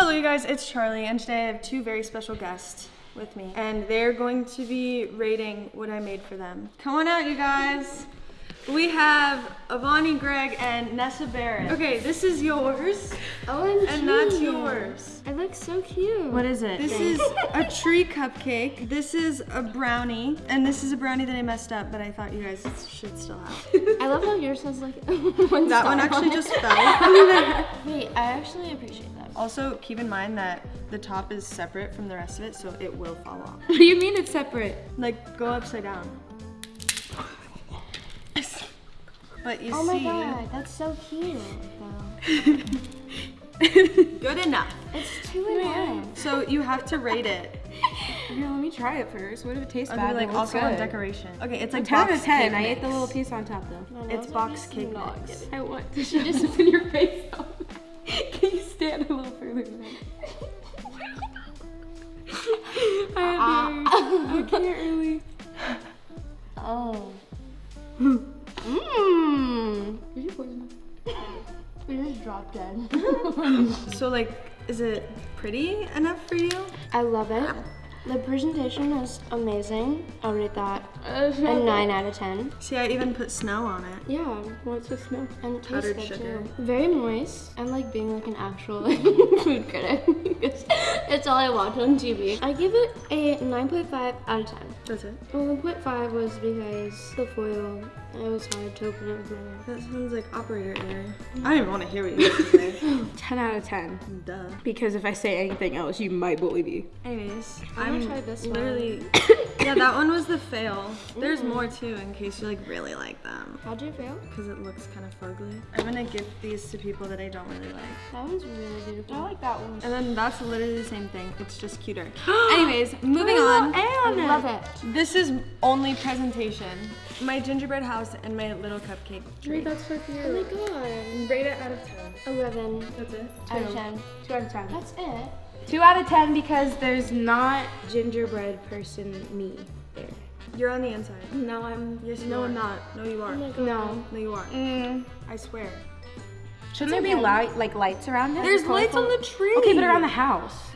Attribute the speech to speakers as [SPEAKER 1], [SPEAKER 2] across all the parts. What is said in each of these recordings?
[SPEAKER 1] Hello, you guys, it's Charli, and today I have two very special guests with me, and they're going to be rating what I made for them. Come on out, you guys. We have Avani Gregg and Nessa Barrett. Okay, this is yours,
[SPEAKER 2] OMG.
[SPEAKER 1] and that's yours.
[SPEAKER 2] It looks so cute.
[SPEAKER 3] What is it?
[SPEAKER 1] This is a tree cupcake. This is a brownie, and this is a brownie that I messed up, but I thought you guys should still have.
[SPEAKER 2] I love how yours has like one
[SPEAKER 1] That one actually
[SPEAKER 2] on
[SPEAKER 1] just fell.
[SPEAKER 2] Wait, I actually appreciate that.
[SPEAKER 1] Also, keep in mind that the top is separate from the rest of it, so it will fall off.
[SPEAKER 3] What do you mean it's separate?
[SPEAKER 1] Like, go upside down. But you
[SPEAKER 2] Oh my god, that's so cute. Though.
[SPEAKER 1] good enough.
[SPEAKER 2] It's two and one.
[SPEAKER 1] So you have to rate it.
[SPEAKER 3] Here, let me try it first. What if it tastes
[SPEAKER 1] I'll
[SPEAKER 3] bad?
[SPEAKER 1] be like
[SPEAKER 3] but it looks
[SPEAKER 1] also on decoration. Okay, it's like
[SPEAKER 3] 10 out of 10.
[SPEAKER 1] cake
[SPEAKER 3] I ate the little piece on top though.
[SPEAKER 1] It's box cake
[SPEAKER 2] not
[SPEAKER 1] mix.
[SPEAKER 3] I want to show just open your face up. Can you stand a little further than that? I, I uh-uh. can't really.
[SPEAKER 2] Oh. We just dead.
[SPEAKER 1] So like, is it pretty enough for you?
[SPEAKER 2] I love it. The presentation is amazing. I'll rate that a 9 out of 10.
[SPEAKER 1] See, I even put snow on it.
[SPEAKER 2] Yeah,
[SPEAKER 3] What's the snow?
[SPEAKER 2] and it tastes
[SPEAKER 1] Powdered
[SPEAKER 2] good
[SPEAKER 1] sugar.
[SPEAKER 2] too. Very moist. I'm like being like an actual food critic. it's, it's all I watch on TV. I give it a 9.5 out of 10.
[SPEAKER 1] That's it.
[SPEAKER 2] Well, 1.5 was because the foil, it was hard to open it with my
[SPEAKER 1] That sounds like operator error. Mm. I don't even want to hear what you have to say.
[SPEAKER 3] 10 out of 10.
[SPEAKER 1] Duh.
[SPEAKER 3] Because if I say anything else, you might believe me.
[SPEAKER 1] Anyways,
[SPEAKER 2] I'm
[SPEAKER 1] I'm
[SPEAKER 2] gonna try this one.
[SPEAKER 1] literally. yeah, that one was the fail. There's mm. more too, in case you like really like them,
[SPEAKER 2] How'd you feel?
[SPEAKER 1] because it looks kind of fugly. I'm gonna gift these to people that I don't really like.
[SPEAKER 2] That one's really beautiful.
[SPEAKER 3] I like that one.
[SPEAKER 1] And then that's literally the same thing. It's just cuter. Anyways, moving on.
[SPEAKER 2] I love it.
[SPEAKER 1] This is only presentation. My gingerbread house and my little cupcake tree.
[SPEAKER 3] That's so
[SPEAKER 2] Oh my god.
[SPEAKER 3] Rate it out of 10.
[SPEAKER 2] 11
[SPEAKER 1] That's it.
[SPEAKER 2] out of 10.
[SPEAKER 3] 2 out of 10.
[SPEAKER 2] That's it.
[SPEAKER 3] 2 out of 10 because there's not gingerbread person me there.
[SPEAKER 1] You're on the inside.
[SPEAKER 3] No, I'm.
[SPEAKER 1] Yes, you
[SPEAKER 3] no,
[SPEAKER 1] are.
[SPEAKER 3] I'm not.
[SPEAKER 1] No, you are.
[SPEAKER 2] Oh.
[SPEAKER 3] No.
[SPEAKER 1] No, you are.
[SPEAKER 3] Mm.
[SPEAKER 1] I swear.
[SPEAKER 3] Shouldn't there be light, like lights around it?
[SPEAKER 1] There's lights on the tree.
[SPEAKER 3] Okay, but around the house.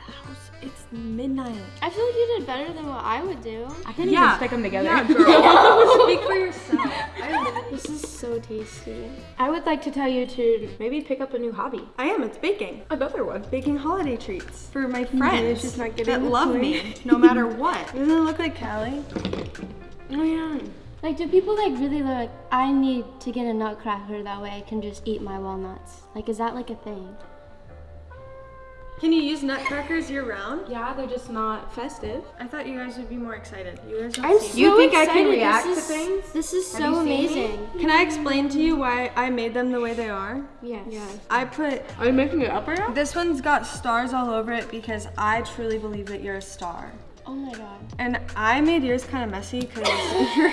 [SPEAKER 1] House. It's midnight.
[SPEAKER 2] I feel like you did better than what I would do.
[SPEAKER 3] I can't
[SPEAKER 1] Yeah.
[SPEAKER 3] even stick them together.
[SPEAKER 1] Yeah, girl. Speak for yourself. I,
[SPEAKER 2] This is so tasty.
[SPEAKER 3] I would like to tell you to maybe pick up a new hobby.
[SPEAKER 1] I am. It's baking.
[SPEAKER 3] Another one.
[SPEAKER 1] Baking holiday treats for my
[SPEAKER 3] it's
[SPEAKER 1] friends
[SPEAKER 3] just not getting
[SPEAKER 1] that love me no matter what. Doesn't it look like Callie?
[SPEAKER 3] Oh yeah.
[SPEAKER 2] Like, do people like really like, I need to get a nutcracker that way I can just eat my walnuts? Like, is that like a thing?
[SPEAKER 1] Can you use nutcrackers year round?
[SPEAKER 3] Yeah, they're just not festive.
[SPEAKER 1] I thought you guys would be more excited. You guys don't
[SPEAKER 2] I'm
[SPEAKER 1] seem-
[SPEAKER 2] so
[SPEAKER 3] You think I can
[SPEAKER 2] excited.
[SPEAKER 3] react
[SPEAKER 2] this
[SPEAKER 3] to
[SPEAKER 2] is,
[SPEAKER 3] things?
[SPEAKER 2] This is so
[SPEAKER 3] you me?
[SPEAKER 2] amazing.
[SPEAKER 1] Can I explain to you why I made them the way they are?
[SPEAKER 2] Yes.
[SPEAKER 3] Yes.
[SPEAKER 1] I put
[SPEAKER 3] Are you making it up right now?
[SPEAKER 1] this one's got stars all over it because I truly believe that you're a star.
[SPEAKER 2] Oh my god.
[SPEAKER 1] And I made yours kind of messy because you're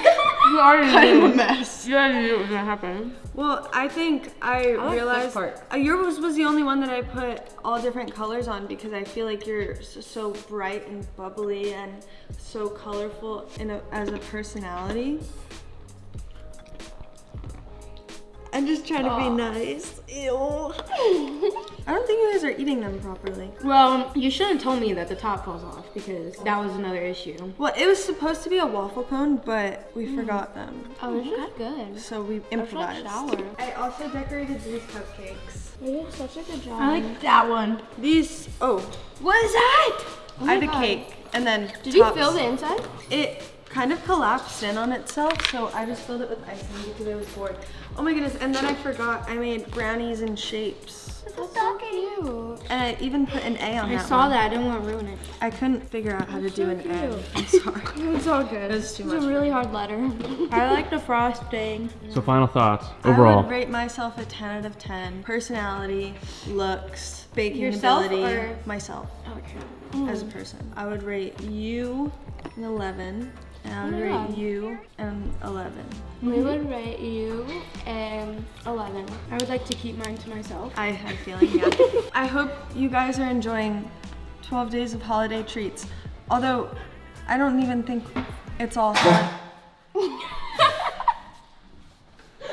[SPEAKER 3] already
[SPEAKER 1] kind of a mess.
[SPEAKER 3] You already knew it was gonna happen.
[SPEAKER 1] Well, I think I,
[SPEAKER 3] like
[SPEAKER 1] realized
[SPEAKER 3] part.
[SPEAKER 1] uh, yours was the only one that I put all different colors on because I feel like you're so bright and bubbly and so colorful in a, as a personality. I'm just trying to be nice. Ew. I don't think you guys are eating them properly.
[SPEAKER 3] Well, you shouldn't have told me that the top falls off because that was another issue.
[SPEAKER 1] Well, it was supposed to be a waffle cone, but we mm. forgot them.
[SPEAKER 2] Oh, this is good.
[SPEAKER 1] So we
[SPEAKER 2] I should
[SPEAKER 1] improvised.
[SPEAKER 2] shower.
[SPEAKER 1] I also decorated these cupcakes.
[SPEAKER 2] You did such a good job.
[SPEAKER 3] I like that one.
[SPEAKER 1] These, oh,
[SPEAKER 3] What is that?
[SPEAKER 2] Oh
[SPEAKER 1] I
[SPEAKER 2] my
[SPEAKER 1] had a cake and then
[SPEAKER 2] Did you fill the inside?
[SPEAKER 1] It kind of collapsed in on itself, so I just filled it with icing because I was bored. Oh my goodness, and then I forgot I made brownies in shapes.
[SPEAKER 2] That's so cute.
[SPEAKER 1] And I even put an A on
[SPEAKER 3] I
[SPEAKER 1] that
[SPEAKER 3] saw
[SPEAKER 1] one.
[SPEAKER 3] that. I didn't want to ruin it.
[SPEAKER 1] I couldn't figure out how to do an
[SPEAKER 2] so
[SPEAKER 1] A.
[SPEAKER 2] cute.
[SPEAKER 1] I'm sorry.
[SPEAKER 3] It's all good.
[SPEAKER 1] It was too much.
[SPEAKER 2] It's
[SPEAKER 1] much.
[SPEAKER 2] a really hard letter.
[SPEAKER 3] I like the frosting.
[SPEAKER 4] So final thoughts overall.
[SPEAKER 1] I
[SPEAKER 4] overall.
[SPEAKER 1] would rate myself a 10 out of 10. Personality, looks, baking
[SPEAKER 2] Yourself
[SPEAKER 1] ability,
[SPEAKER 2] or-
[SPEAKER 1] myself
[SPEAKER 3] Okay.
[SPEAKER 1] as a person. I would rate you an 11, and I would
[SPEAKER 2] Oh
[SPEAKER 1] rate
[SPEAKER 2] God.
[SPEAKER 1] you an 11.
[SPEAKER 2] we mm-hmm. would rate you an 11.
[SPEAKER 3] I would like to keep mine to myself.
[SPEAKER 1] I had a feeling, yeah. I hope you guys are enjoying 12 days of holiday treats. Although, I don't even think it's all. I,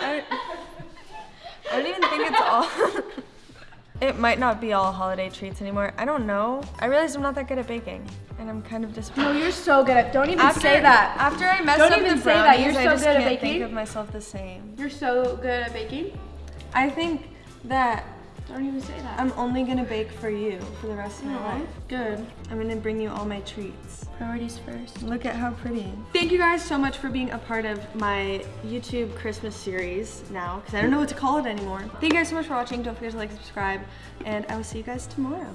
[SPEAKER 1] I don't even think it's all. it might not be all holiday treats anymore. I don't know. I realized I'm not that good at baking, and I'm kind of disappointed.
[SPEAKER 3] No, you're so good at. Don't even
[SPEAKER 1] after,
[SPEAKER 3] say that.
[SPEAKER 1] After I messed
[SPEAKER 3] Don't
[SPEAKER 1] up
[SPEAKER 3] even
[SPEAKER 1] the
[SPEAKER 3] say that. You're
[SPEAKER 1] I
[SPEAKER 3] so
[SPEAKER 1] just
[SPEAKER 3] good at
[SPEAKER 1] can't think
[SPEAKER 3] baking.
[SPEAKER 1] of myself the same.
[SPEAKER 3] You're so good at baking.
[SPEAKER 1] I think that
[SPEAKER 3] Don't even say that.
[SPEAKER 1] I'm only gonna bake for you for the rest of my life.
[SPEAKER 3] Good.
[SPEAKER 1] I'm gonna bring you all my treats.
[SPEAKER 3] Priorities first.
[SPEAKER 1] Look at how pretty. Thank you guys so much for being a part of my YouTube Christmas series now, because I don't know what to call it anymore. Thank you guys so much for watching. Don't forget to like, subscribe, and I will see you guys tomorrow.